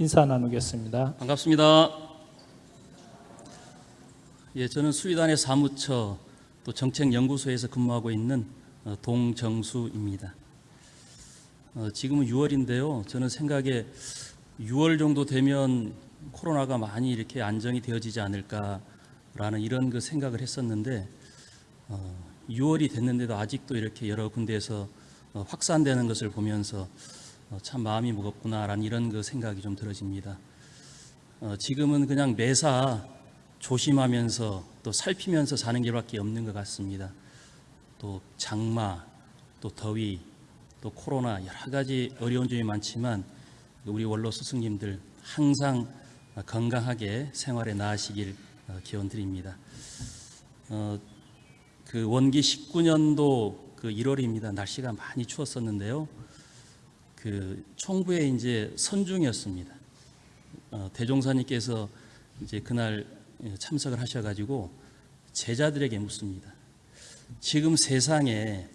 인사 나누겠습니다. 반갑습니다. 예, 저는 수의단의 사무처 또 정책연구소에서 근무하고 있는 어, 동정수입니다. 어, 지금은 6월인데요. 저는 생각에 6월 정도 되면 코로나가 많이 이렇게 안정이 되어지지 않을까라는 이런 그 생각을 했었는데 어, 6월이 됐는데도 아직도 이렇게 여러 군데에서 어, 확산되는 것을 보면서 어, 참 마음이 무겁구나라는 이런 그 생각이 좀 들어집니다. 어, 지금은 그냥 매사 조심하면서 또 살피면서 사는 게밖에 없는 것 같습니다. 또 장마, 또 더위, 또 코로나 여러 가지 어려운 점이 많지만 우리 원로 스승님들 항상 건강하게 생활에 나아시길 어, 기원 드립니다. 어, 그 원기 19년도 그 1월입니다. 날씨가 많이 추웠었는데요. 그 총부에 이제 선중이었습니다. 어, 대종사님께서 이제 그날 참석을 하셔가지고 제자들에게 묻습니다. 지금 세상에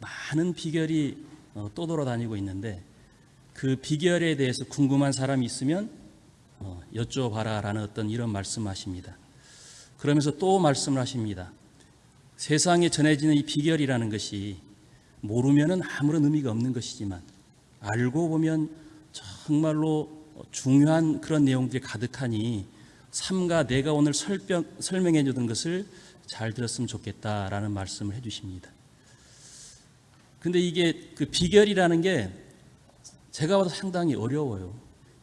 많은 비결이 어, 떠돌아다니고 있는데 그 비결에 대해서 궁금한 사람이 있으면 어, 여쭤봐라라는 어떤 이런 말씀하십니다. 그러면서 또 말씀을 하십니다. 세상에 전해지는 이 비결이라는 것이 모르면은 아무런 의미가 없는 것이지만 알고 보면 정말로 중요한 그런 내용들이 가득하니 삼가 내가 오늘 설명, 설명해 주던 것을 잘 들었으면 좋겠다라는 말씀을 해 주십니다. 근데 이게 그 비결이라는 게 제가 봐도 상당히 어려워요.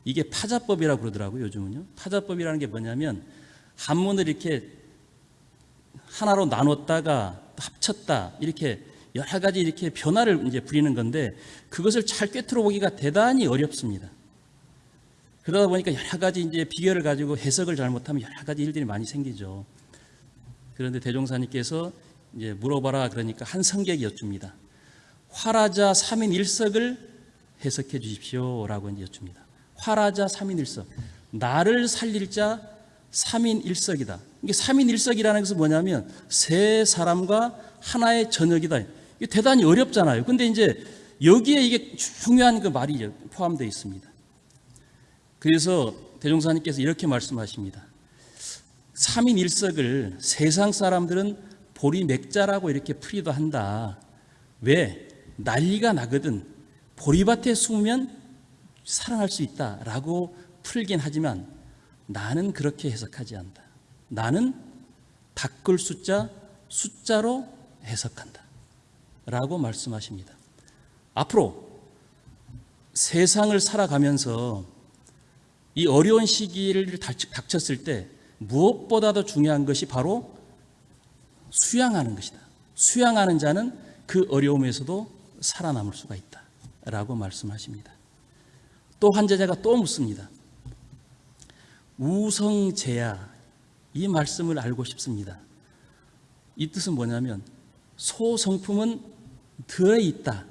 이게 파자법이라고 그러더라고요, 요즘은요. 파자법이라는 게 뭐냐면 한문을 이렇게 하나로 나눴다가 합쳤다 이렇게 여러 가지 이렇게 변화를 이제 부리는 건데 그것을 잘 꿰뚫어 보기가 대단히 어렵습니다. 그러다 보니까 여러 가지 이제 비결을 가지고 해석을 잘못하면 여러 가지 일들이 많이 생기죠. 그런데 대종사님께서 이제 물어봐라 그러니까 한 성객이 여쭙니다. 화라자 3인 1석을 해석해 주십시오라고 이제 여쭙니다. 화라자 3인 1석. 나를 살릴 자 3인 1석이다. 이게 3인 1석이라는 것은 뭐냐면 세 사람과 하나의 저녁이다. 대단히 어렵잖아요. 근데 이제 여기에 이게 중요한 그 말이 포함되어 있습니다. 그래서 대종사님께서 이렇게 말씀하십니다. 3인 1석을 세상 사람들은 보리 맥자라고 이렇게 풀이도 한다. 왜? 난리가 나거든. 보리밭에 숨으면 살아날 수 있다라고 풀긴 하지만 나는 그렇게 해석하지 않는다. 나는 닦을 숫자 숫자로 해석한다. 라고 말씀하십니다. 앞으로 세상을 살아가면서 이 어려운 시기를 닥쳤을 때 무엇보다도 중요한 것이 바로 수양하는 것이다. 수양하는 자는 그 어려움에서도 살아남을 수가 있다. 라고 말씀하십니다. 또한 제자가 또 묻습니다. 우성제야 이 말씀을 알고 싶습니다. 이 뜻은 뭐냐면 소성품은 들어있다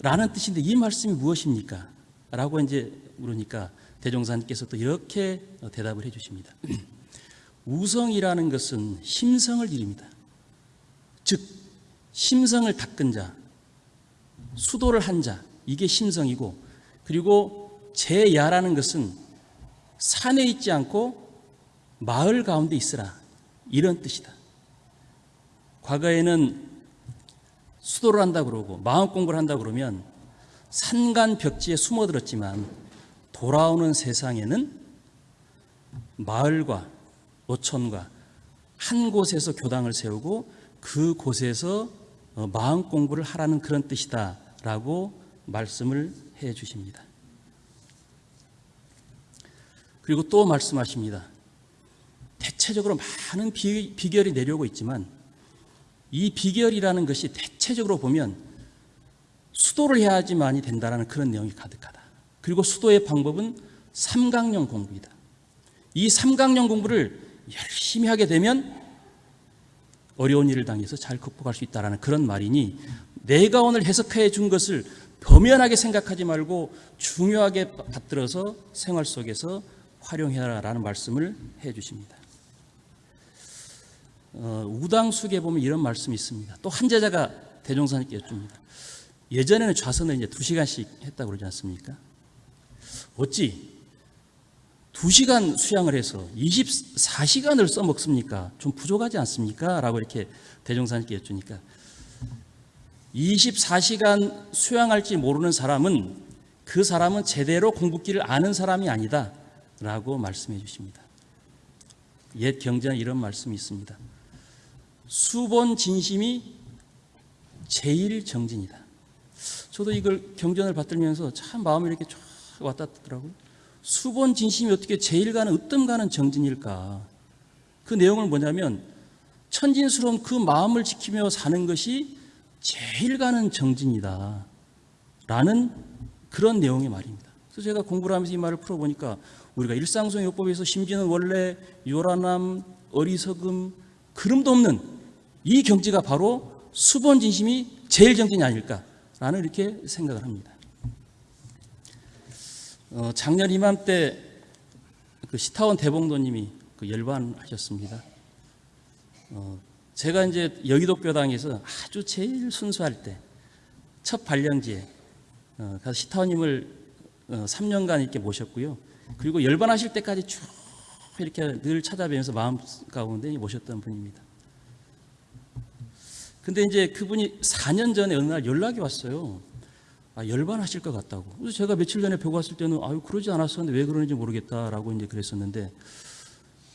라는 뜻인데 이 말씀이 무엇입니까? 라고 이제 물으니까 대종사님께서 또 이렇게 대답을 해 주십니다. 우성이라는 것은 심성을 이릅니다. 즉 심성을 닦은 자, 수도를 한 자, 이게 심성이고 그리고 제야라는 것은 산에 있지 않고 마을 가운데 있으라 이런 뜻이다. 과거에는 수도를 한다 그러고 마음 공부를 한다 그러면 산간 벽지에 숨어들었지만 돌아오는 세상에는 마을과 어촌과 한 곳에서 교당을 세우고 그 곳에서 어, 마음 공부를 하라는 그런 뜻이다라고 말씀을 해 주십니다. 그리고 또 말씀하십니다. 대체적으로 많은 비, 비결이 내려오고 있지만 이 비결이라는 것이 대체적으로 보면 수도를 해야지만이 된다는 그런 내용이 가득하다. 그리고 수도의 방법은 삼강령 공부이다. 이 삼강령 공부를 열심히 하게 되면 어려운 일을 당해서 잘 극복할 수 있다는 그런 말이니 내가 오늘 해석해 준 것을 범연하게 생각하지 말고 중요하게 받들어서 생활 속에서 활용해라라는 말씀을 해 주십니다. 어, 우당숙에 보면 이런 말씀이 있습니다. 또 한 제자가 대종사님께 여쭙니다. 예전에는 좌선을 이제 두 시간씩 했다고 그러지 않습니까? 어찌 2시간 수양을 해서 24시간을 써먹습니까? 좀 부족하지 않습니까? 라고 이렇게 대종사님께 여쭈니까 24시간 수양할지 모르는 사람은 그 사람은 제대로 공부기를 아는 사람이 아니다 라고 말씀해 주십니다. 옛 경전에 이런 말씀이 있습니다. 수본 진심이 제일 정진이다. 저도 이걸 경전을 받들면서 참 마음이 이렇게 쫙 왔다 갔더라고요. 수본 진심이 어떻게 제일 가는 으뜸 가는 정진일까? 그 내용을 뭐냐면 천진스러운 그 마음을 지키며 사는 것이 제일 가는 정진이다. 라는 그런 내용의 말입니다. 그래서 제가 공부를 하면서 이 말을 풀어보니까 우리가 일상성 요법에서 심지어는 원래 요란함, 어리석음, 그름도 없는 이 경지가 바로 수본 진심이 제일 정진이 아닐까라는 이렇게 생각을 합니다. 어, 작년 이맘때 그 시타원 대봉도님이 그 열반하셨습니다. 어, 제가 이제 여의도 교당에서 아주 제일 순수할 때 첫 발령지에 어, 가서 시타원님을 어, 3년간 이렇게 모셨고요. 그리고 열반하실 때까지 쭉 이렇게 늘 찾아뵈면서 마음 가운데 모셨던 분입니다. 근데 이제 그분이 4년 전에 어느 날 연락이 왔어요. 아, 열반하실 것 같다고. 그래서 제가 며칠 전에 뵈고 왔을 때는 아유 그러지 않았었는데 왜 그러는지 모르겠다라고 이제 그랬었는데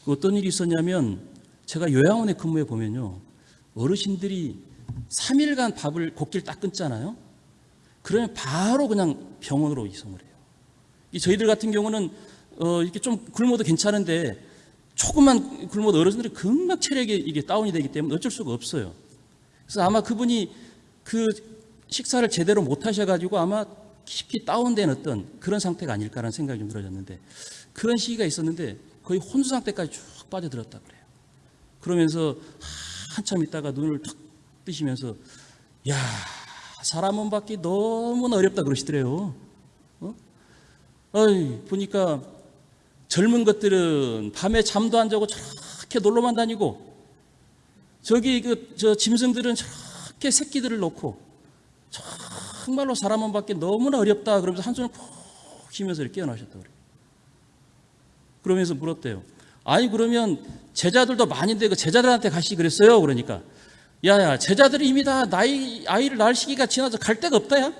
그 어떤 일이 있었냐면 제가 요양원에 근무해 보면요 어르신들이 3일간 밥을 곡기를 딱 끊잖아요. 그러면 바로 그냥 병원으로 이송을 해요. 이 저희들 같은 경우는 어, 이렇게 좀 굶어도 괜찮은데 조금만 굶어도 어르신들이 금방 체력이 이게 다운이 되기 때문에 어쩔 수가 없어요. 그래서 아마 그분이 그 식사를 제대로 못 하셔가지고 아마 깊이 다운된 어떤 그런 상태가 아닐까라는 생각이 좀 들어졌는데 그런 시기가 있었는데 거의 혼수 상태까지 쭉 빠져들었다 그래요. 그러면서 한참 있다가 눈을 탁 뜨시면서 야 사람 몸 받기 너무나 어렵다 그러시더래요. 어? 어이, 보니까 젊은 것들은 밤에 잠도 안 자고 저렇게 놀러만 다니고 저기 그 저 짐승들은 저렇게 새끼들을 놓고 정말로 사람 몸 받기 너무나 어렵다 그러면서 한숨을 푹 쉬면서 이렇게 깨어나셨다 그래요. 그러면서 물었대요. 아니 그러면 제자들도 많은데 그 제자들한테 가시 그랬어요. 그러니까 야야 제자들이 이미 다 나이 아이를 낳을 시기가 지나서 갈 데가 없다야.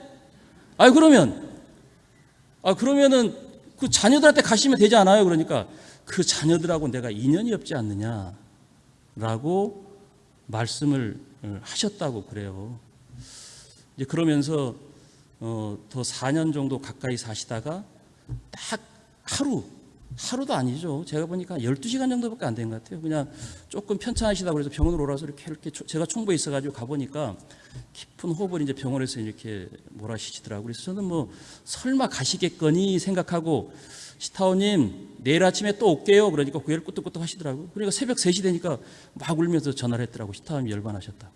아 그러면 아 그러면은 그 자녀들한테 가시면 되지 않아요. 그러니까 그 자녀들하고 내가 인연이 없지 않느냐라고 말씀을 하셨다고 그래요. 이제 그러면서 어, 더 4년 정도 가까이 사시다가 딱 하루 하루도 아니죠. 제가 보니까 12시간 정도밖에 안 된 것 같아요. 그냥 조금 편찮으시다 그래서 병원으로 오라서 이렇게 이렇게 제가 총부에 있어가지고 가보니까 깊은 호흡을 이제 병원에서 이렇게 몰아쉬시더라고요. 그래서 저는 뭐 설마 가시겠거니 생각하고 시타오님 내일 아침에 또 올게요. 그러니까 고개를 끄덕끄덕 하시더라고요. 그러니까 새벽 3시 되니까 막 울면서 전화를 했더라고요. 시타오님 열반하셨다고.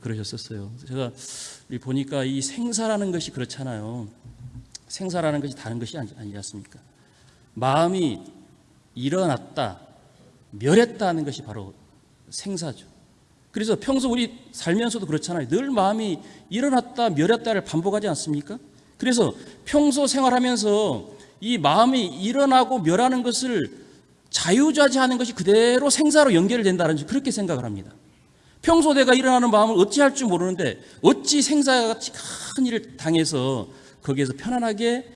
그러셨었어요. 제가 보니까 이 생사라는 것이 그렇잖아요. 생사라는 것이 다른 것이 아니, 아니지 않습니까? 마음이 일어났다, 멸했다는 것이 바로 생사죠. 그래서 평소 우리 살면서도 그렇잖아요. 늘 마음이 일어났다, 멸했다를 반복하지 않습니까? 그래서 평소 생활하면서 이 마음이 일어나고 멸하는 것을 자유자재하는 것이 그대로 생사로 연결된다는 그렇게 생각을 합니다. 평소 내가 일어나는 마음을 어찌할 줄 모르는데 어찌 생사같이 큰 일을 당해서 거기에서 편안하게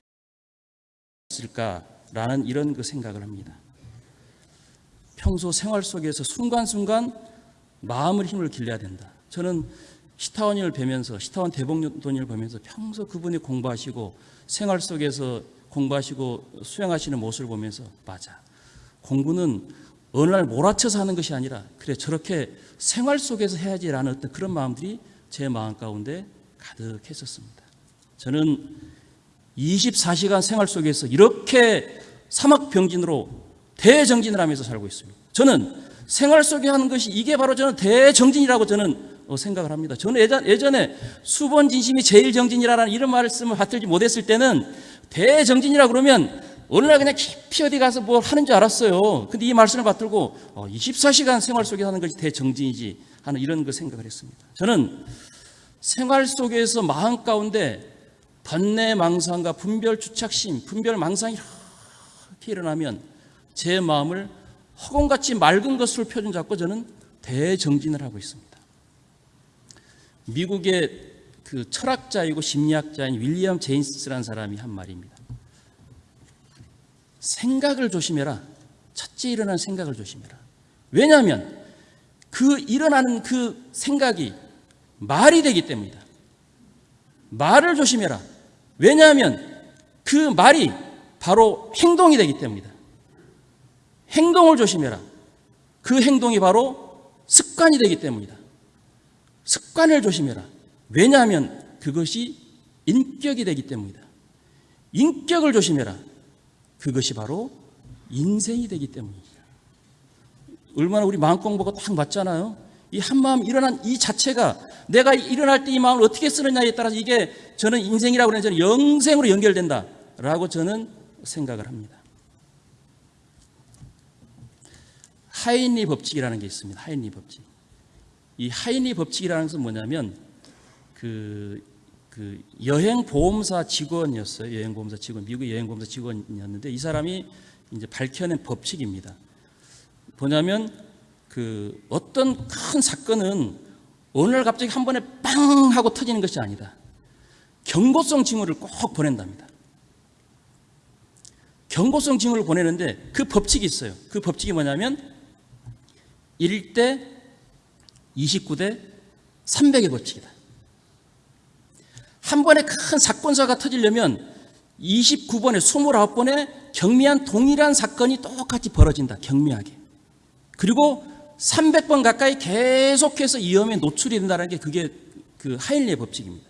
있을까라는 이런 그 생각을 합니다. 평소 생활 속에서 순간순간 마음을 힘을 길러야 된다. 저는 시타원을 뵈면서 시타원 대복돈을 보면서 평소 그분이 공부하시고 생활 속에서 공부하시고 수행하시는 모습을 보면서 맞아. 공부는 어느 날 몰아쳐서 하는 것이 아니라 그래 저렇게 생활 속에서 해야지라는 어떤 그런 마음들이 제 마음 가운데 가득했었습니다. 저는 24시간 생활 속에서 이렇게 사막병진으로 대정진을 하면서 살고 있습니다. 저는 생활 속에 하는 것이 이게 바로 저는 대정진이라고 저는 어, 생각을 합니다. 저는 예전, 예전에 수본 진심이 제일 정진이라는 이런 말씀을 받들지 못했을 때는 대정진이라 그러면 어느 날 그냥 깊이 어디 가서 뭘 하는 줄 알았어요. 근데 이 말씀을 받들고 24시간 어, 생활 속에 하는 것이 대정진이지 하는 이런 그 생각을 했습니다. 저는 생활 속에서 마음 가운데 번뇌 망상과 분별 주착심, 분별 망상이 이렇게 일어나면 제 마음을 허공같이 맑은 것으로 표준 잡고 저는 대정진을 하고 있습니다. 미국의 그 철학자이고 심리학자인 윌리엄 제인스라는 사람이 한 말입니다. 생각을 조심해라. 첫째 일어나는 생각을 조심해라. 왜냐하면 그 일어나는 그 생각이 말이 되기 때문이다. 말을 조심해라. 왜냐하면 그 말이 바로 행동이 되기 때문이다. 행동을 조심해라. 그 행동이 바로 습관이 되기 때문이다. 습관을 조심해라. 왜냐하면 그것이 인격이 되기 때문이다. 인격을 조심해라. 그것이 바로 인생이 되기 때문입니다. 얼마나 우리 마음 공부가 딱 맞잖아요. 이 한마음 일어난 이 자체가 내가 일어날 때 이 마음을 어떻게 쓰느냐에 따라서 이게 저는 인생이라고 그러는 저는 영생으로 연결된다라고 저는 생각을 합니다. 하인리 법칙이라는 게 있습니다. 하인리 법칙. 이 하인리 법칙이라는 것은 뭐냐면 그, 그 여행 보험사 직원이었어요. 여행 보험사 직원, 미국 여행 보험사 직원이었는데 이 사람이 이제 밝혀낸 법칙입니다. 뭐냐면 그 어떤 큰 사건은 날 갑자기 한 번에 빵 하고 터지는 것이 아니다. 경고성 징후를 꼭 보낸답니다. 경고성 징후를 보내는데 그 법칙이 있어요. 그 법칙이 뭐냐면 1대 29대 300의 법칙이다. 한 번에 큰 사건사가 터지려면 29번에 29번에 경미한 동일한 사건이 똑같이 벌어진다. 경미하게. 그리고 300번 가까이 계속해서 위험에 노출이 된다는 게 그게 그 하일리의 법칙입니다.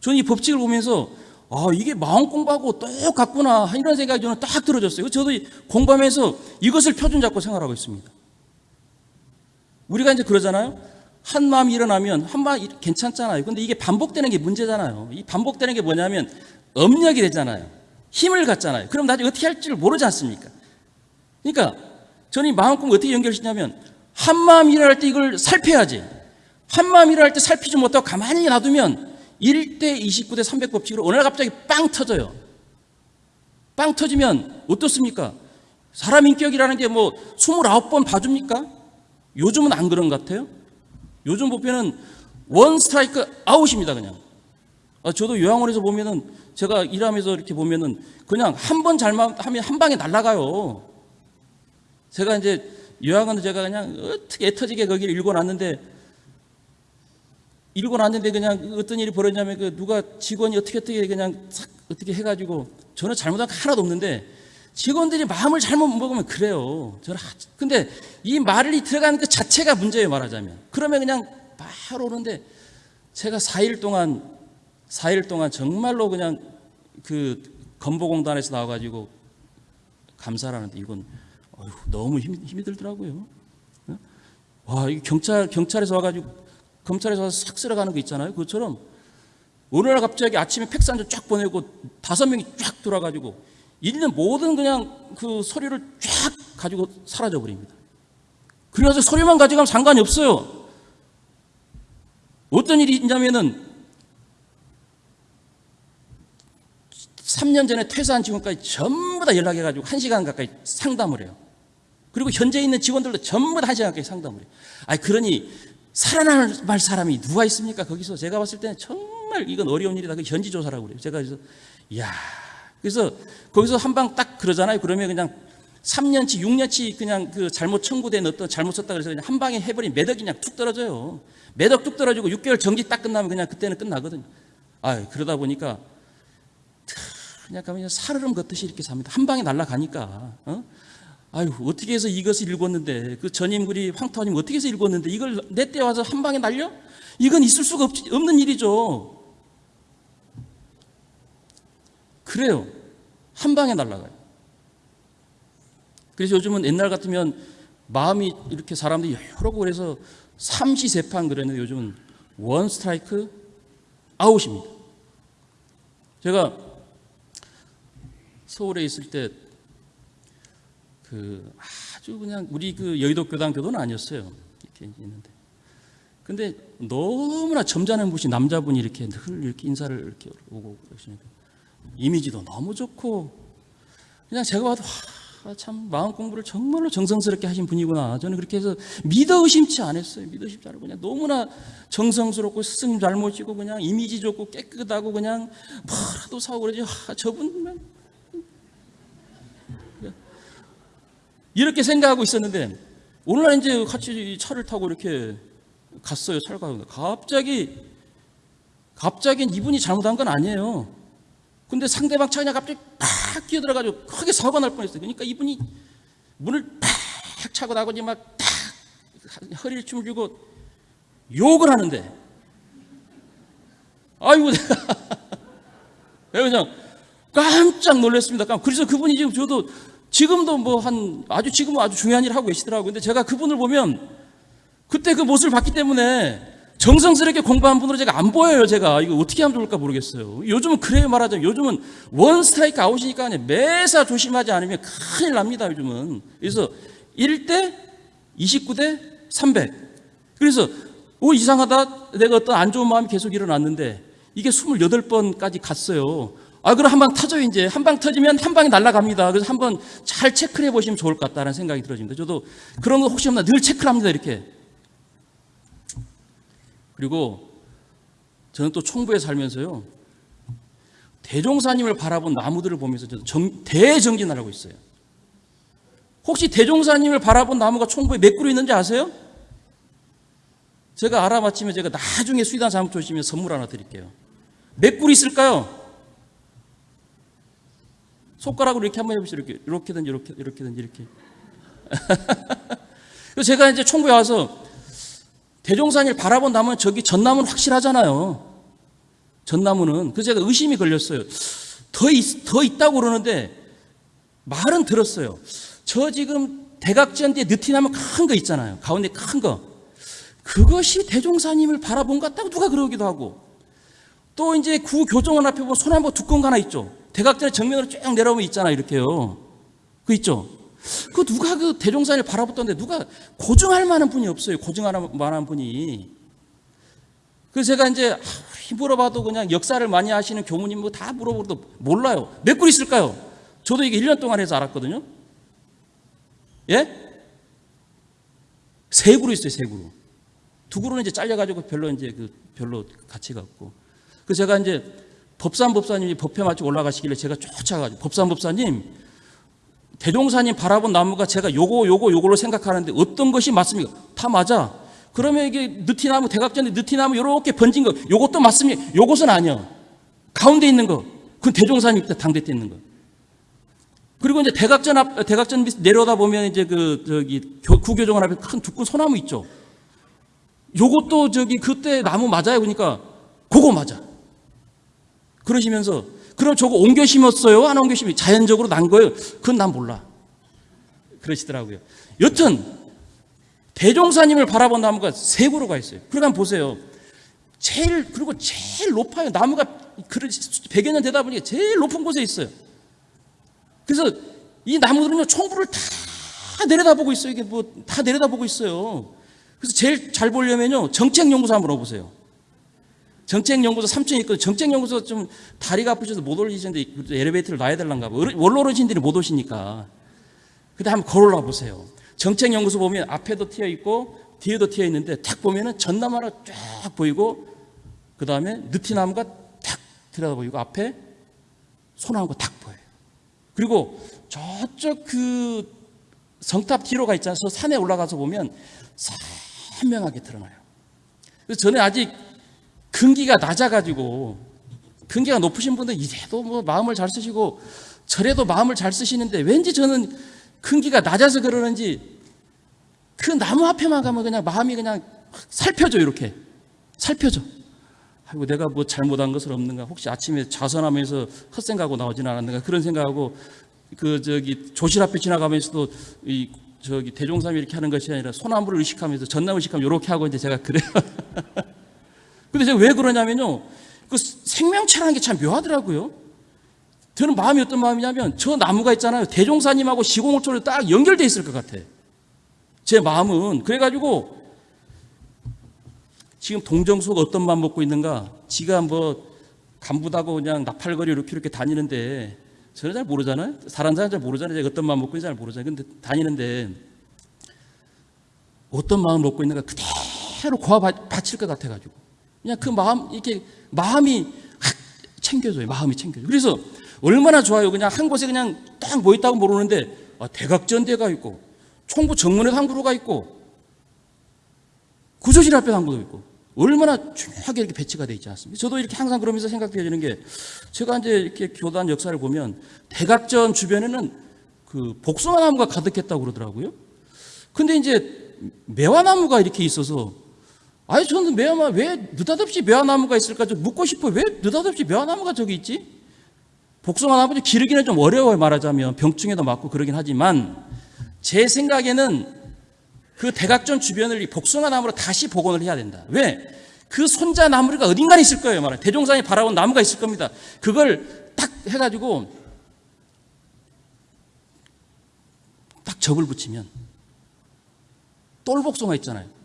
저는 이 법칙을 보면서 아 이게 마음 공부하고 똑같구나 이런 생각이 저는 딱 들어졌어요. 저도 공부하면서 이것을 표준 잡고 생활하고 있습니다. 우리가 이제 그러잖아요. 한 마음이 일어나면 한 마음 괜찮잖아요. 근데 이게 반복되는 게 문제잖아요. 이 반복되는 게 뭐냐면 업력이 되잖아요. 힘을 갖잖아요. 그럼 나중에 어떻게 할지를 모르지 않습니까? 그러니까 저는 이 마음 꿈을 어떻게 연결시냐면 한 마음 일어날 때 이걸 살펴야지. 한 마음 일어날 때 살피지 못하고 가만히 놔두면 1대 29대 300 법칙으로 어느 날 갑자기 빵 터져요. 빵 터지면 어떻습니까? 사람 인격이라는 게 뭐 29번 봐줍니까? 요즘은 안 그런 것 같아요. 요즘 보면은 원 스트라이크 아웃입니다, 그냥. 아, 저도 요양원에서 보면은 제가 일하면서 이렇게 보면은 그냥 한 번 잘못하면 한 방에 날아가요. 제가 이제 요양원을 제가 그냥 어떻게 애터지게 거기를 읽어놨는데 읽어놨는데 그냥 어떤 일이 벌어지냐면 그 누가 직원이 어떻게 어떻게 그냥 싹 어떻게 해가지고 저는 잘못한 거 하나도 없는데 직원들이 마음을 잘못 먹으면 그래요. 근데 이 말이 들어가는 그 자체가 문제예요 말하자면. 그러면 그냥 바로 오는데 제가 4일 동안 4일 동안 정말로 그냥 그 건보공단에서 나와 가지고 감사를 하는데 이건 어휴, 너무 힘, 힘이 들더라고요. 어? 와, 이 경찰 경찰에서 와 가지고 검찰에서 와서 싹 쓸어가는 거 있잖아요. 그것처럼 어느 날 갑자기 아침에 팩산주 쫙 보내고 다섯 명이 쫙 돌아가지고 있는 모든 그냥 그 소리를 쫙 가지고 사라져 버립니다. 그래서 소리만 가져가면 상관이 없어요. 어떤 일이 있냐면은 3년 전에 퇴사한 직원까지 전부 다 연락해가지고 1시간 가까이 상담을 해요. 그리고 현재 있는 직원들도 전부 다 1시간 가까이 상담을 해요. 아니, 그러니 살아날 사람이 누가 있습니까? 거기서 제가 봤을 때는 정말 이건 어려운 일이다. 그 현지 조사라고 그래요. 제가 그래서, 이야. 그래서 거기서 한 방 딱 그러잖아요. 그러면 그냥 3년치, 6년치 그냥 그 잘못 청구된 어떤 잘못 썼다 그래서 그냥 한 방에 해버린 매덕이 그냥 툭 떨어져요. 매덕 뚝 떨어지고 6개월 정지 딱 끝나면 그냥 그때는 끝나거든요. 아 그러다 보니까 그냥 그냥 사르름 걷듯이 이렇게 삽니다. 한 방에 날아가니까. 어? 아유 어떻게 해서 이것을 읽었는데 그 전임 글이 황토님 어떻게 해서 읽었는데 이걸 내 때 와서 한 방에 날려? 이건 있을 수가 없, 없는 일이죠. 그래요. 한 방에 날아가요. 그래서 요즘은 옛날 같으면 마음이 이렇게 사람들이 여러 그래서 삼시세판 그랬는데 요즘은 원 스트라이크 아웃입니다. 제가 서울에 있을 때 그 아주 그냥 우리 그 여의도 교당 교도는 아니었어요. 이렇게 있는데. 근데 너무나 점잖은 분이 남자분이 이렇게 늘 이렇게 인사를 이렇게 오고 그러시니까 이미지도 너무 좋고 그냥 제가 봐도 와, 참 마음 공부를 정말로 정성스럽게 하신 분이구나. 저는 그렇게 해서 믿어 의심치 않았어요. 믿어 의심치 않고 그냥 너무나 정성스럽고 스승님 잘 모시고 그냥 이미지 좋고 깨끗하고 그냥 뭐라도 사고 그러지. 와, 저분 이렇게 생각하고 있었는데 오늘날 이제 같이 차를 타고 이렇게 갔어요. 차를 가고 갑자기 갑자기 이분이 잘못한 건 아니에요. 근데 상대방 그냥 갑자기 팍 끼어들어가지고 크게 사고가 날 뻔했어요. 그러니까 이분이 문을 팍 차고 나고지 막탁 허리를 춤을 주고 욕을 하는데 아이고 내가 그냥 깜짝 놀랐습니다. 그래서 그분이 지금 저도 지금도 뭐 한 아주 지금 아주 중요한 일을 하고 계시더라고요. 근데 제가 그분을 보면 그때 그 모습을 봤기 때문에 정성스럽게 공부한 분으로 제가 안 보여요. 제가 이거 어떻게 하면 좋을까 모르겠어요. 요즘은 그래요 말하자면 요즘은 원 스트라이크 아웃이니까 그냥 매사 조심하지 않으면 큰일 납니다. 요즘은 그래서 1대 29대 300. 그래서 오 이상하다. 내가 어떤 안 좋은 마음이 계속 일어났는데 이게 28번까지 갔어요. 아, 그럼 한 방 터져요, 이제. 한 방 터지면 한 방이 날아갑니다. 그래서 한번 잘 체크를 해보시면 좋을 것 같다는 생각이 들어집니다. 저도 그런 거 혹시 없나 늘 체크를 합니다, 이렇게. 그리고 저는 또 총부에 살면서요. 대종사님을 바라본 나무들을 보면서 정, 대정진을 하고 있어요. 혹시 대종사님을 바라본 나무가 총부에 몇 그루 있는지 아세요? 제가 알아맞히면 제가 나중에 수의단 사무처 오시면 선물 하나 드릴게요. 몇 그루 있을까요? 손가락으로 이렇게 한번 해보시죠. 이렇게, 이렇게든지, 이렇게, 이렇게든지, 이렇게. 그래서 제가 이제 총부에 와서 대종산을 바라본 나무는 저기 전나무는 확실하잖아요. 전나무는. 그래서 제가 의심이 걸렸어요. 더, 있, 더 있다고 그러는데 말은 들었어요. 저 지금 뒤에 느티나무 큰 거 있잖아요. 가운데 큰 거. 그것이 대종사님을 바라본 것 같다고 누가 그러기도 하고. 또 이제 구 교정원 앞에 보면 소나무 두꺼운 거 하나 있죠. 대각전의 정면으로 쭉 내려오면 있잖아 이렇게요. 그 있죠. 그 누가 그 대종산을 바라봤던데 누가 고증할 만한 분이 없어요. 고증할 만한 분이. 그래서 제가 이제 물어봐도 그냥 역사를 많이 하시는 교무님 뭐 다 물어보도 몰라요. 몇 그루 있을까요? 저도 이게 1년 동안 해서 알았거든요. 예? 세 그루 있어요, 세 그루. 두 그루는 이제 잘려가지고 별로 이제 그 별로 가치가 없고. 그래서 제가 이제 법산 법사님이 법회 마치고 올라가시길래 제가 쫓아가지고 법산 법사님 대종사님 바라본 나무가 제가 요거 요거 요걸로 생각하는데 어떤 것이 맞습니까? 다 맞아. 그러면 이게 느티나무 대각전에 느티나무 요렇게 번진 거 요것도 맞습니까? 요것은 아니야. 가운데 있는 거. 그건 대종사님 당대 때 있는 거. 그리고 이제 대각전 앞 대각전 밑 내려다 보면 이제 그 저기 구교정원 앞에 큰 두꺼운 소나무 있죠. 요것도 저기 그때 나무 맞아요. 그러니까 그거 맞아. 그러시면서 그럼 저거 옮겨 심었어요? 안 옮겨 심이 자연적으로 난 거예요? 그건 난 몰라. 그러시더라고요. 여튼 대종사님을 바라본 나무가 세 그루가 있어요. 그러니까 보세요. 제일 그리고 제일 높아요. 나무가 100여 년 되다 보니 제일 높은 곳에 있어요. 그래서 이 나무들은요 총부를 다 내려다보고 있어요. 이게 뭐 다 내려다보고 있어요. 그래서 제일 잘 보려면요 정책연구소 한번 와보세요. 정책연구소 3층에 있거든요. 정책연구소 좀 다리가 아프셔서 못 올리시는데 엘리베이터를 놔야 될란가 봐. 원로 어르신들이 못 오시니까. 근데 한번 걸어올라 보세요. 정책연구소 보면 앞에도 튀어 있고 뒤에도 튀어 있는데 탁 보면은 전나무 하나 쫙 보이고 그 다음에 느티나무가 탁 들여다 보이고 앞에 소나무가 탁 보여요. 그리고 저쪽 그 성탑 뒤로가 있잖아요. 저 산에 올라가서 보면 선명하게 드러나요. 그래서 저는 아직 근기가 낮아가지고 근기가 높으신 분들 이래도 뭐 마음을 잘 쓰시고 저래도 마음을 잘 쓰시는데 왠지 저는 근기가 낮아서 그러는지 그 나무 앞에만 가면 그냥 마음이 그냥 살펴져 이렇게 살펴져. 아이고 내가 뭐 잘못한 것은 없는가? 혹시 아침에 좌선하면서 헛생각하고 나오지는 않았는가? 그런 생각하고 그 저기 조실 앞에 지나가면서도 이 저기 대종삼이 이렇게 하는 것이 아니라 소나무를 의식하면서 전나무 의식하면 이렇게 하고 이제 제가 그래요. 근데 제가 왜 그러냐면요. 그 생명체라는 게 참 묘하더라고요. 저는 마음이 어떤 마음이냐면 저 나무가 있잖아요. 대종사님하고 시공호초를 딱 연결돼 있을 것 같아. 제 마음은 그래가지고 지금 동정수가 어떤 마음 먹고 있는가? 지가 뭐 간부다고 그냥 나팔거리 이렇게 이렇게 다니는데 저는 잘 모르잖아요. 사람 사람 잘 모르잖아요. 제가 어떤 마음 먹고 있는지 잘 모르잖아요. 근데 다니는데 어떤 마음 먹고 있는가 그대로 고아 바- 바칠 것 같아가지고 그냥 그 마음 이렇게 마음이 확 챙겨줘요. 마음이 챙겨줘. 그래서 얼마나 좋아요. 그냥 한 곳에 그냥 딱 모였다고 모르는데 아, 대각전대가 있고 총부 정문에 한 그루가 있고 구조실 앞에 한 그루가 있고 얼마나 중요하게 이렇게 배치가 되어 있지 않습니까? 저도 이렇게 항상 그러면서 생각되어지는 게 제가 이제 이렇게 교단 역사를 보면 대각전 주변에는 그 복숭아 나무가 가득했다고 그러더라고요. 근데 이제 매화나무가 이렇게 있어서 아니 저는 매화나 왜 느닷없이 매화나무가 있을까 좀 묻고 싶어요. 왜 느닷없이 매화나무가 저기 있지? 복숭아 나무도 기르기는 좀 어려워요 말하자면 병충해도 맞고 그러긴 하지만 제 생각에는 그 대각전 주변을 이 복숭아 나무로 다시 복원을 해야 된다. 왜? 그 손자 나무가 어딘가에 있을 거예요. 말해. 대종산이 바라본 나무가 있을 겁니다. 그걸 딱 해가지고 딱 접을 붙이면 똘복숭아 있잖아요.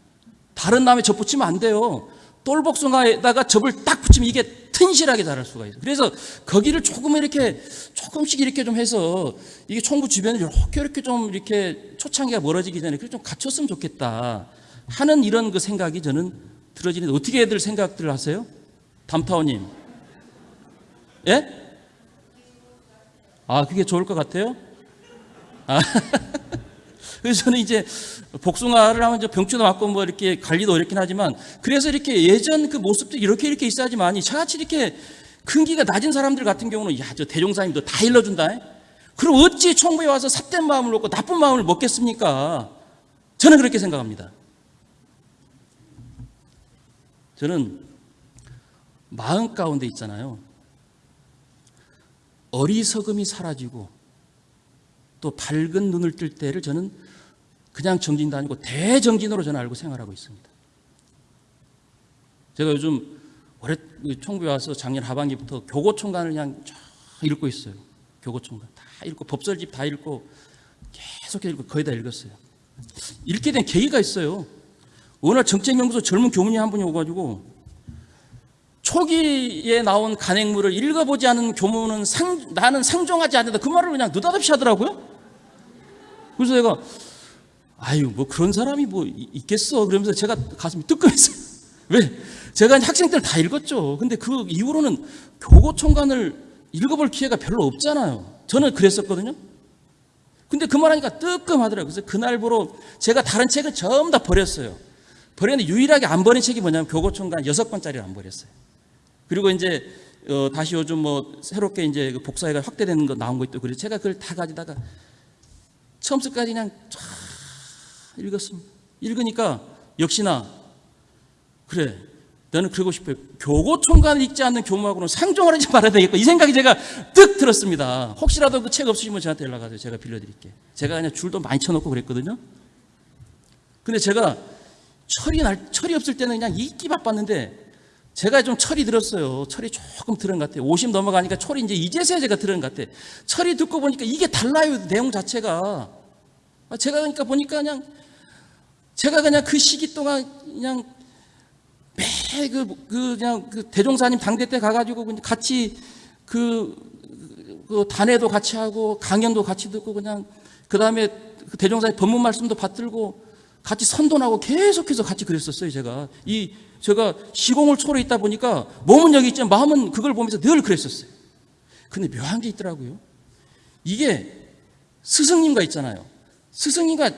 다른 나무에 접 붙이면 안 돼요. 똘복숭아에다가 접을 딱 붙이면 이게 튼실하게 자랄 수가 있어요. 그래서 거기를 조금 이렇게 조금씩 이렇게 좀 해서 이게 총부 주변을 이렇게 이렇게 좀 이렇게 초창기가 멀어지기 전에 그좀 갖췄으면 좋겠다 하는 이런 그 생각이 저는 들어지는데 어떻게 애들 생각들 하세요? 담타오님. 예? 아, 그게 좋을 것 같아요? 아. 그래서 저는 이제 복숭아를 하면 이제 병추도 맞고 뭐 이렇게 관리도 어렵긴 하지만 그래서 이렇게 예전 그 모습도 이렇게 이렇게 있어야지만이 저같이 이렇게 근기가 낮은 사람들 같은 경우는 야, 저 대종사님 도 다 일러준다. 그럼 어찌 총부에 와서 삿된 마음을 먹고 나쁜 마음을 먹겠습니까? 저는 그렇게 생각합니다. 저는 마음 가운데 있잖아요. 어리석음이 사라지고 또 밝은 눈을 뜰 때를 저는 그냥 정진도 아니고 대정진으로 저는 알고 생활하고 있습니다. 제가 요즘 올해 총부에 와서 작년 하반기부터 교고총관을 그냥 쫙 읽고 있어요. 교고총관 다 읽고 법설집 다 읽고 계속 읽고 거의 다 읽었어요. 읽게 된 계기가 있어요. 어느 날 정책연구소 젊은 교문이 한 분이 오가지고 초기에 나온 간행물을 읽어보지 않은 교문은 상, 나는 상종하지 않는다. 그 말을 그냥 느닷없이 하더라고요. 그래서 내가 아유 뭐 그런 사람이 뭐 있겠어 그러면서 제가 가슴이 뜨끔했어요. 왜? 제가 학생 때를 다 읽었죠. 근데 그 이후로는 교고총관을 읽어볼 기회가 별로 없잖아요. 저는 그랬었거든요. 근데 그 말하니까 뜨끔하더라고요. 그래서 그날부로 제가 다른 책을 전부 다 버렸어요. 버렸는데 유일하게 안 버린 책이 뭐냐면 교고총관 여섯 권짜리를 안 버렸어요. 그리고 이제 어, 다시 요즘 뭐 새롭게 이제 그 복사회가 확대되는 거 나온 거 있고 그래서 제가 그걸 다 가지다가 처음부터까지 그냥 쫙 읽었습니다. 읽으니까 역시나 그래 너는 그러고 싶어요. 교고총관을 읽지 않는 교무하고는 상종을 하지 말아야 되겠고 이 생각이 제가 뜩 들었습니다. 혹시라도 그 책 없으시면 저한테 연락하세요. 제가 빌려드릴게. 제가 그냥 줄도 많이 쳐놓고 그랬거든요. 근데 제가 철이 날 철이 없을 때는 그냥 읽기 바빴는데 제가 좀 철이 들었어요. 철이 조금 들은 것 같아요. 50 넘어가니까 철이 이제 이제서야 제가 들은 것 같아요. 철이 듣고 보니까 이게 달라요. 내용 자체가. 아, 제가 그러니까 보니까 그냥 제가 그냥 그 시기 동안 그냥 매그 그 그냥 그 대종사님 당대 때 가가지고 같이 그, 그 단회도 같이 하고 강연도 같이 듣고 그냥 그 다음에 그 대종사님 법문 말씀도 받들고 같이 선도하고 계속해서 같이 그랬었어요 제가 이 제가 시공을 초래 있다 보니까 몸은 여기 있지만 마음은 그걸 보면서 늘 그랬었어요. 근데 묘한 게 있더라고요. 이게 스승님과 있잖아요. 스승님과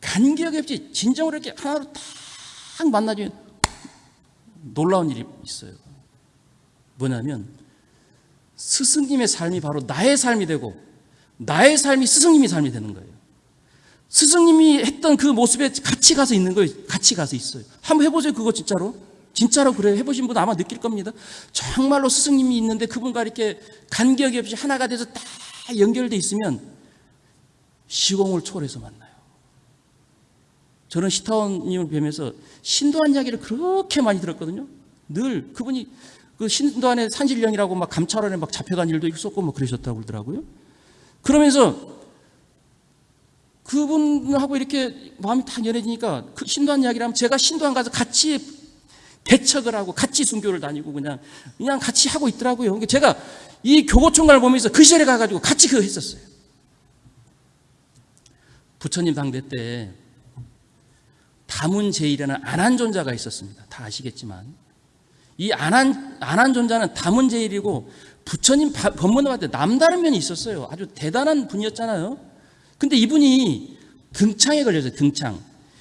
간격이 없이 진정으로 이렇게 하나로 딱 만나주면 놀라운 일이 있어요. 뭐냐면 스승님의 삶이 바로 나의 삶이 되고 나의 삶이 스승님의 삶이 되는 거예요. 스승님이 했던 그 모습에 같이 가서 있는 거예요. 같이 가서 있어요. 한번 해보세요. 그거 진짜로. 진짜로 그래 해보신 분 아마 느낄 겁니다. 정말로 스승님이 있는데 그분과 이렇게 간격이 없이 하나가 돼서 딱 연결돼 있으면 시공을 초월해서 만나요. 저는 시타원님을 뵈면서 신도한 이야기를 그렇게 많이 들었거든요. 늘 그분이 그 신도안의 산신령이라고 막 감찰원에 막 잡혀간 일도 있었고 뭐 그러셨다고 그러더라고요. 그러면서 그분하고 이렇게 마음이 다 연해지니까 그 신도한 이야기를 하면 제가 신도한 가서 같이 개척을 하고 같이 순교를 다니고 그냥 그냥 같이 하고 있더라고요. 그러니까 제가 이 교고총괄 보면서 그 시절에 가가지고 같이 그거 했었어요. 부처님 당대 때 다문제일이라는 안한존자가 있었습니다. 다 아시겠지만 이 안한 안한존자는 다문제일이고 부처님 바- 법문을 때 남다른 면이 있었어요. 아주 대단한 분이었잖아요. 근데 이분이 등창에 걸려서 등창.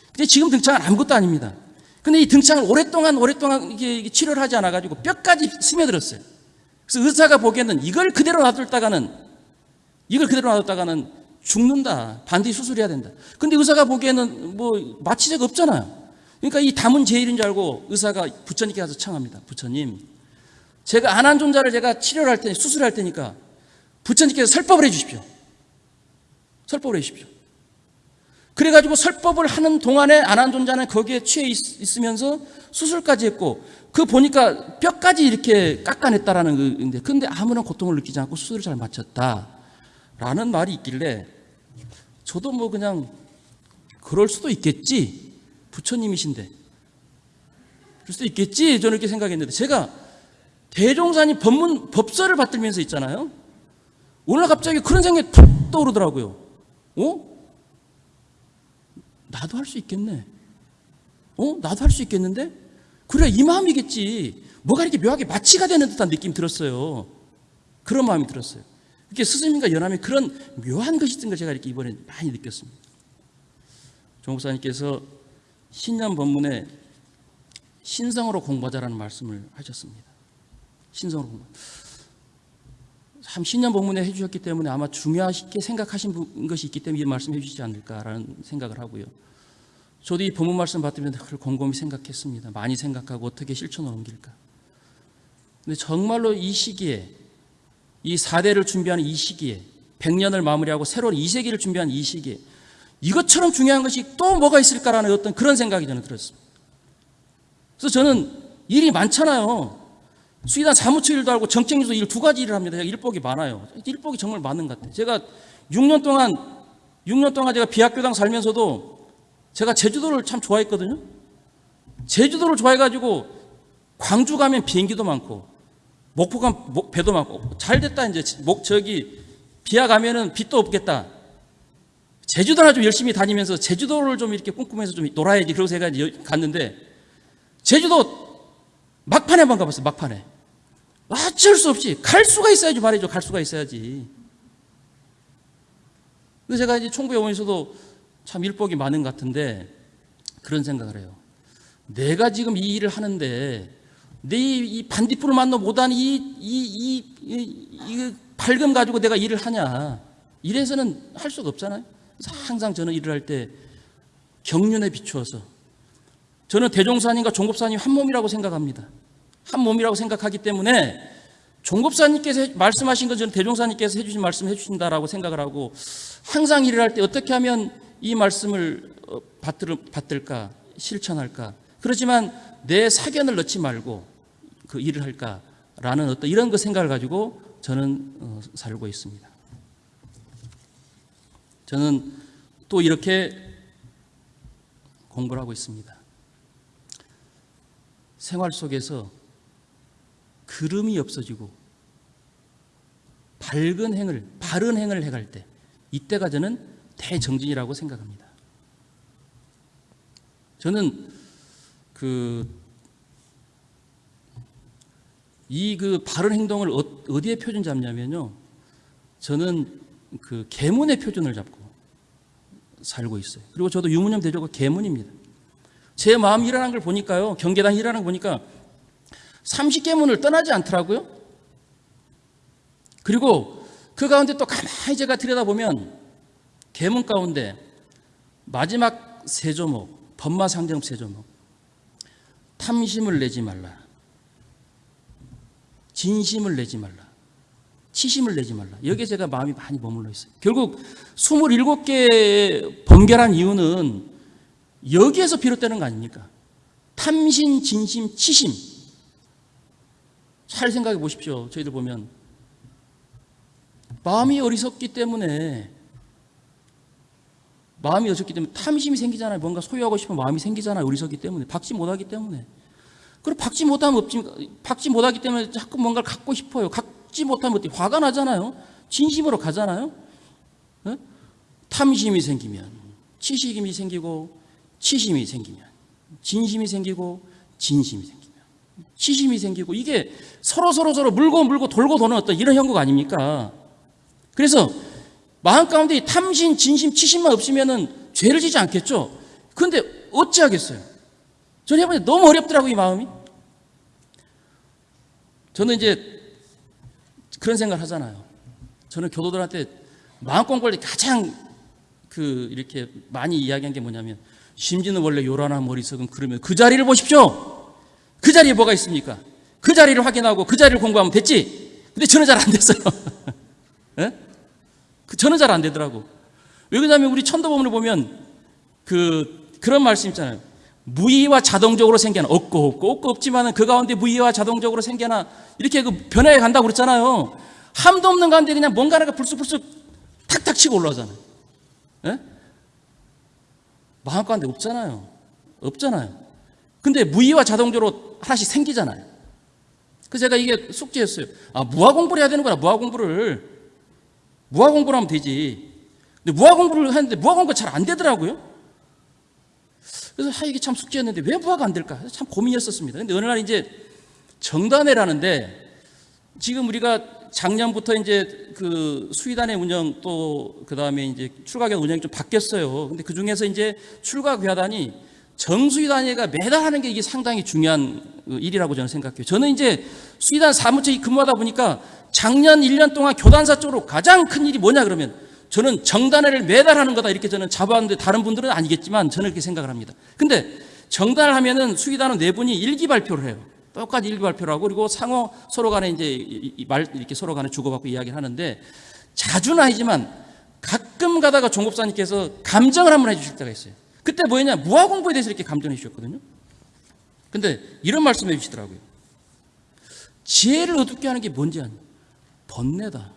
근데 지금 등창은 아무것도 아닙니다. 근데 이 등창을 오랫동안 오랫동안 이게 치료를 하지 않아 가지고 뼈까지 스며들었어요. 그래서 의사가 보기에는 이걸 그대로 놔뒀다가는 이걸 그대로 놔뒀다가는 죽는다. 반드시 수술해야 된다. 근데 의사가 보기에는 뭐 마취제가 없잖아요. 그러니까 이 담은 제일인 줄 알고 의사가 부처님께 가서 청합니다. 부처님, 제가 안한 존자를 제가 치료를 할 테니 수술할 테니까 부처님께서 설법을 해 주십시오. 설법을 해 주십시오. 그래가지고 설법을 하는 동안에 안한 존자는 거기에 취해 있, 있으면서 수술까지 했고 그 보니까 뼈까지 이렇게 깎아냈다라는 건데 근데 아무런 고통을 느끼지 않고 수술을 잘 마쳤다라는 말이 있길래 저도 뭐 그냥 그럴 수도 있겠지 부처님이신데 그럴 수도 있겠지 저는 이렇게 생각했는데 제가 대종사님 법문 법설을 받들면서 있잖아요 오늘 갑자기 그런 생각이 툭 떠오르더라고요 어? 나도 할 수 있겠네. 어? 나도 할 수 있겠는데? 그래, 이 마음이겠지. 뭐가 이렇게 묘하게 마취가 되는 듯한 느낌이 들었어요. 그런 마음이 들었어요. 이렇게 스승님과 연하면 그런 묘한 것이 있던 걸 제가 이렇게 이번에 많이 느꼈습니다. 종 목사님께서 신년 법문에 신성으로 공부하자라는 말씀을 하셨습니다. 신성으로 공부. 참 신년 법문에 해주셨기 때문에 아마 중요하게 생각하신 부- 것이 있기 때문에 이 말씀 해 주시지 않을까라는 생각을 하고요. 저도 이 법문 말씀 받으면서 그걸 곰곰이 생각했습니다. 많이 생각하고 어떻게 실천을 옮길까. 근데 정말로 이 시기에 이 4대를 준비하는 이 시기에 100년을 마무리하고 새로운 2세기를 준비하는 이 시기에 이것처럼 중요한 것이 또 뭐가 있을까라는 어떤 그런 생각이 저는 들었습니다. 그래서 저는 일이 많잖아요. 수의단 사무처 일도 하고 정책일도 일 두 가지 일을 합니다. 제가 일복이 많아요. 일복이 정말 많은 것 같아요. 제가 6년 동안 6년 동안 제가 비학교당 살면서도 제가 제주도를 참 좋아했거든요. 제주도를 좋아해가지고 광주 가면 비행기도 많고 목포 가면 목- 배도 많고 잘 됐다 이제 목 저기 비하 가면은 빚도 없겠다. 제주도나 좀 열심히 다니면서 제주도를 좀 이렇게 꿈꾸면서 좀 놀아야지 그러고 제가 갔는데 제주도 막판에 한번 가봤어요. 막판에. 어쩔 수 없이 갈 수가 있어야지 말이죠. 갈 수가 있어야지. 그래서 제가 이제 총부에 오면서도 참 일복이 많은 것 같은데 그런 생각을 해요. 내가 지금 이 일을 하는데 내이 반딧불을 만나 못하는 이이이 이, 이 밝음 가지고 내가 일을 하냐? 이래서는 할 수가 없잖아요. 항상 저는 일을 할 때 경륜에 비추어서 저는 대종사님과 종급사님 한 몸이라고 생각합니다. 한 몸이라고 생각하기 때문에 종급사님께서 해- 말씀하신 건 저는 대종사님께서 해주신 말씀 해주신다라고 생각을 하고 항상 일을 할 때 어떻게 하면 이 말씀을 어, 받들, 받들까 실천할까 그렇지만 내 사견을 넣지 말고 그 일을 할까라는 어떤 이런 그 생각을 가지고 저는 어, 살고 있습니다. 저는 또 이렇게 공부를 하고 있습니다. 생활 속에서 그름이 없어지고 밝은 행을 바른 행을 해갈 때 이때가 저는 대정진이라고 생각합니다. 저는 그 이 그 바른 행동을 어- 어디에 표준 잡냐면요. 저는 그 계문의 표준을 잡고 살고 있어요. 그리고 저도 유무념 대조가 계문입니다. 제 마음 일어난 걸 보니까요. 경계당 일어난 걸 보니까 30계문을 떠나지 않더라고요. 그리고 그 가운데 또 가만히 제가 들여다보면 계문 가운데 마지막 세 조목, 법마상정 세 조목. 탐심을 내지 말라. 진심을 내지 말라. 치심을 내지 말라. 여기에 제가 마음이 많이 머물러 있어요. 결국 27개의 번결한 이유는 여기에서 비롯되는 거 아닙니까? 탐심, 진심, 치심. 잘 생각해 보십시오. 저희들 보면 마음이 어리석기 때문에 마음이 어리석기 때문에 탐심이 생기잖아요. 뭔가 소유하고 싶은 마음이 생기잖아요. 어리석기 때문에 박지 못하기 때문에. 그리고 박지 못하면 없지 박지 못하기 때문에 자꾸 뭔가를 갖고 싶어요. 각- 죽지 못하면 어떻게 화가 나잖아요. 진심으로 가잖아요. 어? 탐심이 생기면 치식임이 생기고 치심이 생기면 진심이 생기고 진심이 생기면 치심이 생기고 이게 서로 서로 서로 물고 물고 돌고 도는 어떤 이런 형국 아닙니까? 그래서 마음 가운데 이 탐심, 진심, 치심만 없으면은 죄를 지지 않겠죠. 그런데 어찌하겠어요? 저는 해보니 너무 어렵더라고요, 이 마음이. 저는 이제 그런 생각을 하잖아요. 저는 교도들한테 마음 공부할 때 가장 그 이렇게 많이 이야기한 게 뭐냐면 심지는 원래 요란한 머릿속은 그러면 그 자리를 보십시오. 그 자리에 뭐가 있습니까? 그 자리를 확인하고 그 자리를 공부하면 됐지. 근데 저는 잘 안 됐어요. 예? 그 저는 잘 안 되더라고. 왜 그러냐면 우리 천도범을 보면 그 그런 말씀 있잖아요. 무의와 자동적으로 생겨나 없고 없고 없고 없지만은 그 가운데 무의와 자동적으로 생겨나 이렇게 그 변화해 간다고 그랬잖아요. 함도 없는 가운데 그냥 뭔가가 불쑥불쑥 탁탁 치고 올라오잖아요. 예? 마음 가운데 없잖아요. 없잖아요. 근데 무의와 자동적으로 하나씩 생기잖아요. 그래서 제가 이게 숙제였어요. 아, 무화 공부를 해야 되는구나, 무화 공부를. 무화 공부를 하면 되지. 근데 무화 공부를 하는데 무화 공부가 잘 안 되더라고요. 그래서 아, 이게 참 숙제였는데 왜 무화가 안 될까? 참 고민이었었습니다. 근데 어느 날 이제 정단회라는데 지금 우리가 작년부터 이제 그 수의단의 운영 또 그 다음에 이제 출가교단 운영이 좀 바뀌었어요. 근데 그 중에서 이제 출가교단이 정수의단회가 매달 하는 게 이게 상당히 중요한 일이라고 저는 생각해요. 저는 이제 수의단 사무처 근무하다 보니까 작년 1년 동안 교단사 쪽으로 가장 큰 일이 뭐냐 그러면 저는 정단회를 매달 하는 거다 이렇게 저는 잡았는데 다른 분들은 아니겠지만 저는 그렇게 생각을 합니다. 근데 정단을 하면은 수의단은 네 분이 일기 발표를 해요. 똑같이 일기 발표를 하고 그리고 상호 서로 간에 이제 말 이렇게 서로 간에 주고받고 이야기를 하는데 자주는 아니지만 가끔 가다가 종법사님께서 감정을 한번 해주실 때가 있어요. 그때 뭐였냐 무화 공부에 대해서 이렇게 감정해 주셨거든요. 근데 이런 말씀해 주시더라고요. 지혜를 어둡게 하는 게 뭔지 아니? 번뇌다.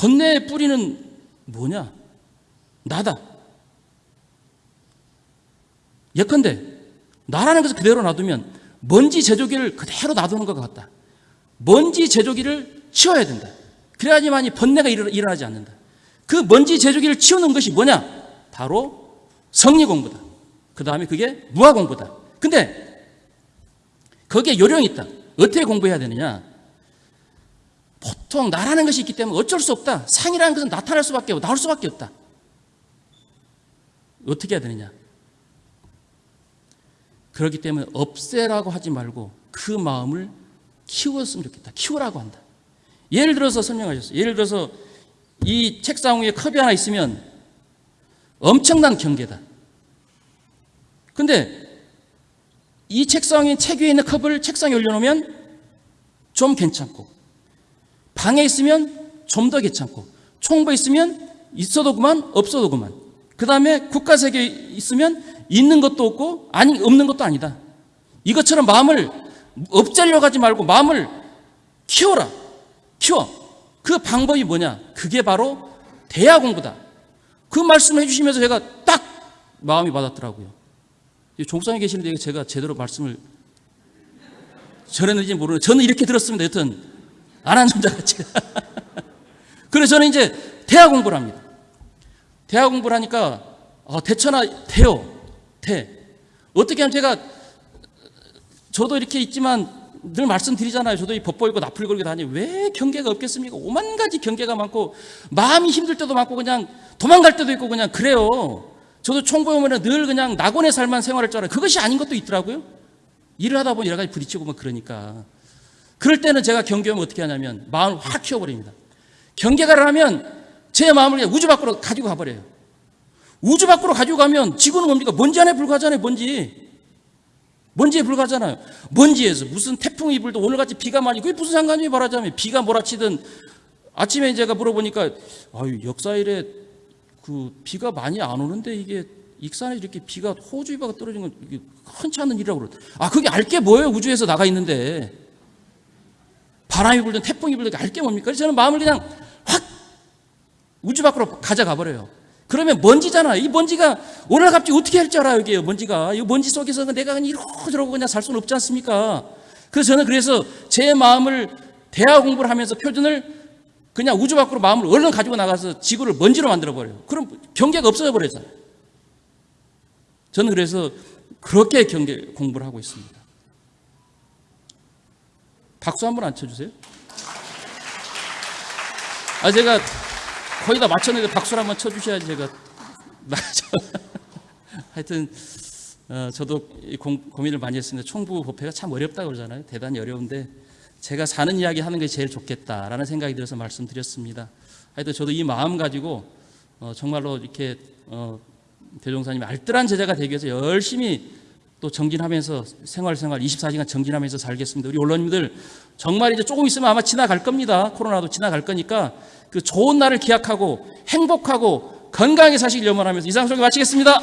번뇌의 뿌리는 뭐냐? 나다. 예컨대 나라는 것을 그대로 놔두면 먼지 제조기를 그대로 놔두는 것 같다. 먼지 제조기를 치워야 된다. 그래야지만 이 번뇌가 일어- 일어나지 않는다. 그 먼지 제조기를 치우는 것이 뭐냐? 바로 성리 공부다. 그 다음에 그게 무화 공부다. 근데 거기에 요령이 있다. 어떻게 공부해야 되느냐? 보통 나라는 것이 있기 때문에 어쩔 수 없다. 상이라는 것은 나타날 수밖에 없고 나올 수밖에 없다. 어떻게 해야 되느냐? 그렇기 때문에 없애라고 하지 말고 그 마음을 키웠으면 좋겠다. 키우라고 한다. 예를 들어서 설명하셨어요. 예를 들어서 이 책상 위에 컵이 하나 있으면 엄청난 경계다. 근데 이 책상에 책 위에 있는 컵을 책상에 올려놓으면 좀 괜찮고 방에 있으면 좀 더 괜찮고 총부에 있으면 있어도 그만 없어도 그만. 그 다음에 국가세계에 있으면 있는 것도 없고 아니 없는 것도 아니다. 이것처럼 마음을 없애려고 하지 말고 마음을 키워라. 키워. 그 방법이 뭐냐? 그게 바로 대화 공부다. 그 말씀을 해주시면서 제가 딱 마음이 받았더라고요. 종상에 계시는데 제가 제대로 말씀을 전했는지 모르는데 저는 이렇게 들었습니다. 여튼 안 한 남자같이 그래서 저는 이제 대화 공부를 합니다. 대화 공부를 하니까 아, 대처나 돼요. 돼 어떻게 하면 제가 저도 이렇게 있지만 늘 말씀드리잖아요. 저도 이 법보 읽고 나풀 걸고 다니. 왜 경계가 없겠습니까? 오만 가지 경계가 많고 마음이 힘들 때도 많고 그냥 도망갈 때도 있고 그냥 그래요. 저도 오면 늘 그냥 낙원의 삶만 생활할 줄 알아요. 그것이 아닌 것도 있더라고요. 일을 하다 보니 여러 가지 부딪히고 막 그러니까 그럴 때는 제가 경계하면 어떻게 하냐면 마음을 확 키워버립니다. 경계가를 하면 제 마음을 우주 밖으로 가지고 가버려요. 우주 밖으로 가지고 가면 지구는 뭡니까? 먼지 안에 불과하잖아요, 먼지. 먼지에 불과하잖아요. 먼지에서 무슨 태풍이 불도 오늘같이 비가 많이, 그게 무슨 상관이 말하자면 비가 몰아치든 아침에 제가 물어보니까 아유, 역사일에 그 비가 많이 안 오는데 이게 익산에 이렇게 비가 호주비가 떨어진 건 흔치 않은 일이라고 그러더라고요. 아, 그게 알게 뭐예요? 우주에서 나가 있는데. 바람이 불든 태풍이 불든 알게 뭡니까? 그래서 저는 마음을 그냥 확 우주 밖으로 가져가 버려요. 그러면 먼지잖아. 이 먼지가 오늘 갑자기 어떻게 할 줄 알아요, 이게 먼지가. 이 먼지 속에서 내가 그냥 이러고 저러고 그냥 살 수는 없지 않습니까? 그래서 저는 그래서 제 마음을 대학 공부를 하면서 표준을 그냥 우주 밖으로 마음을 얼른 가지고 나가서 지구를 먼지로 만들어 버려요. 그럼 경계가 없어져 버렸잖아요. 저는 그래서 그렇게 경계 공부를 하고 있습니다. 박수 한번 안 쳐주세요. 아 제가 거의 다 맞췄는데 박수를 한번 쳐주셔야지 제가. 하여튼 어, 저도 이 공, 고민을 많이 했습니다. 총부 법회가 참 어렵다 그러잖아요. 대단히 어려운데 제가 사는 이야기 하는 게 제일 좋겠다라는 생각이 들어서 말씀드렸습니다. 하여튼 저도 이 마음 가지고 어, 정말로 이렇게 어, 대종사님 알뜰한 제자가 되기 위해서 열심히 또 정진하면서 생활 생활 24시간 정진하면서 살겠습니다. 우리 언론님들 정말 이제 조금 있으면 아마 지나갈 겁니다. 코로나도 지나갈 거니까 그 좋은 날을 기약하고 행복하고 건강하게 사시길 염원하면서 이상 소개 마치겠습니다.